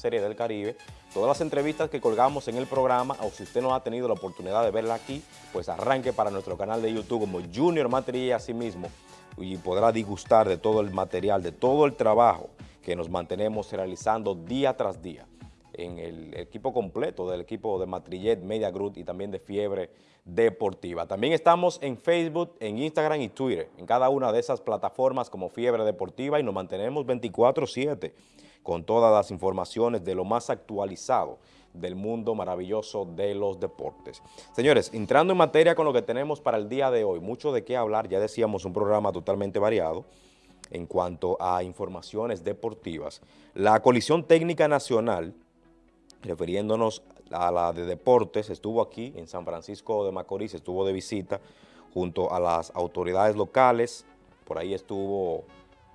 Serie del Caribe. Todas las entrevistas que colgamos en el programa, o si usted no ha tenido la oportunidad de verla aquí, pues arranque para nuestro canal de YouTube como Junior Matrilla así mismo y podrá disgustar de todo el material, de todo el trabajo que nos mantenemos realizando día tras día en el equipo completo del equipo de Matrillet, Media Group y también de Fiebre Deportiva. También estamos en Facebook, en Instagram y Twitter, en cada una de esas plataformas como Fiebre Deportiva y nos mantenemos 24-7 con todas las informaciones de lo más actualizado del mundo maravilloso de los deportes. Señores, entrando en materia con lo que tenemos para el día de hoy, mucho de qué hablar, ya decíamos un programa totalmente variado en cuanto a informaciones deportivas. La Colisión Técnica Nacional refiriéndonos a la de deportes, estuvo aquí en San Francisco de Macorís, estuvo de visita junto a las autoridades locales, por ahí estuvo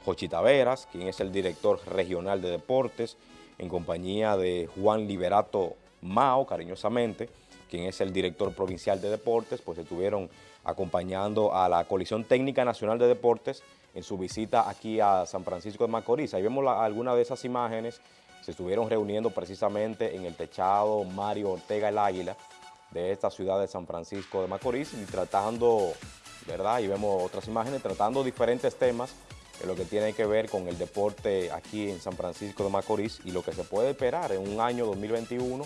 Jochi Taveras, quien es el director regional de deportes, en compañía de Juan Liberato Mao, cariñosamente, quien es el director provincial de deportes, pues estuvieron acompañando a la Coalición Técnica Nacional de Deportes en su visita aquí a San Francisco de Macorís. Ahí vemos algunas de esas imágenes se estuvieron reuniendo precisamente en el techado Mario Ortega el Águila de esta ciudad de San Francisco de Macorís y tratando, ¿verdad? Y vemos otras imágenes, tratando diferentes temas en lo que tiene que ver con el deporte aquí en San Francisco de Macorís y lo que se puede esperar en un año 2021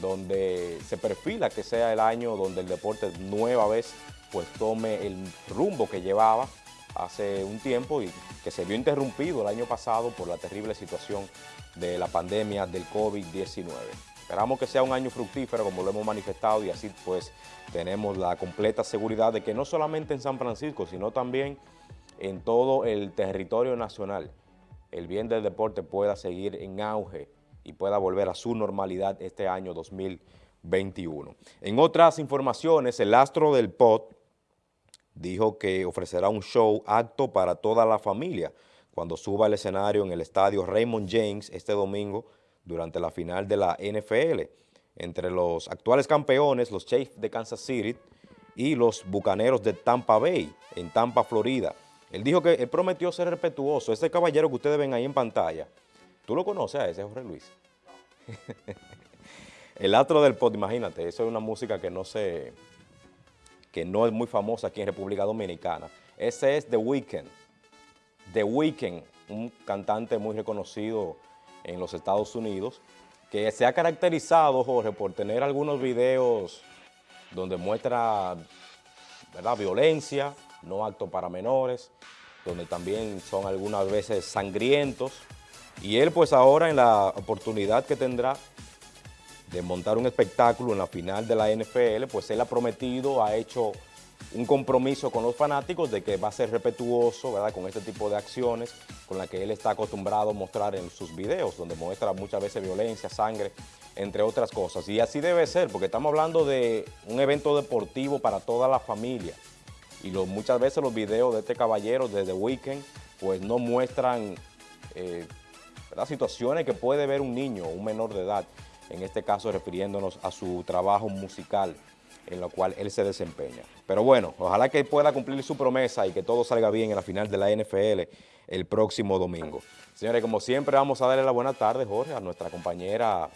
donde se perfila que sea el año donde el deporte nueva vez pues tome el rumbo que llevaba hace un tiempo y que se vio interrumpido el año pasado por la terrible situación de la pandemia del COVID-19. Esperamos que sea un año fructífero como lo hemos manifestado y así pues tenemos la completa seguridad de que no solamente en San Francisco, sino también en todo el territorio nacional, el bien del deporte pueda seguir en auge y pueda volver a su normalidad este año 2021. En otras informaciones, el astro del POT dijo que ofrecerá un show acto para toda la familia cuando suba al escenario en el estadio Raymond James este domingo durante la final de la NFL entre los actuales campeones, los Chiefs de Kansas City y los Bucaneros de Tampa Bay, en Tampa, Florida. Él dijo que él prometió ser respetuoso. Ese caballero que ustedes ven ahí en pantalla, ¿tú lo conoces a ese, Jorge Luis? el astro del pop, imagínate, eso es una música que no se, que no es muy famosa aquí en República Dominicana. Ese es The Weeknd. The Weeknd, un cantante muy reconocido en los Estados Unidos, que se ha caracterizado, Jorge, por tener algunos videos donde muestra ¿verdad? violencia, no acto para menores, donde también son algunas veces sangrientos. Y él pues ahora en la oportunidad que tendrá de montar un espectáculo en la final de la NFL, pues él ha prometido, ha hecho un compromiso con los fanáticos de que va a ser respetuoso ¿verdad? con este tipo de acciones con las que él está acostumbrado a mostrar en sus videos, donde muestra muchas veces violencia, sangre, entre otras cosas. Y así debe ser, porque estamos hablando de un evento deportivo para toda la familia. Y muchas veces los videos de este caballero de The Weeknd pues no muestran eh, situaciones que puede ver un niño, un menor de edad, en este caso refiriéndonos a su trabajo musical en lo cual él se desempeña. Pero bueno, ojalá que pueda cumplir su promesa y que todo salga bien en la final de la NFL el próximo domingo. Señores, como siempre vamos a darle la buena tarde, Jorge, a nuestra compañera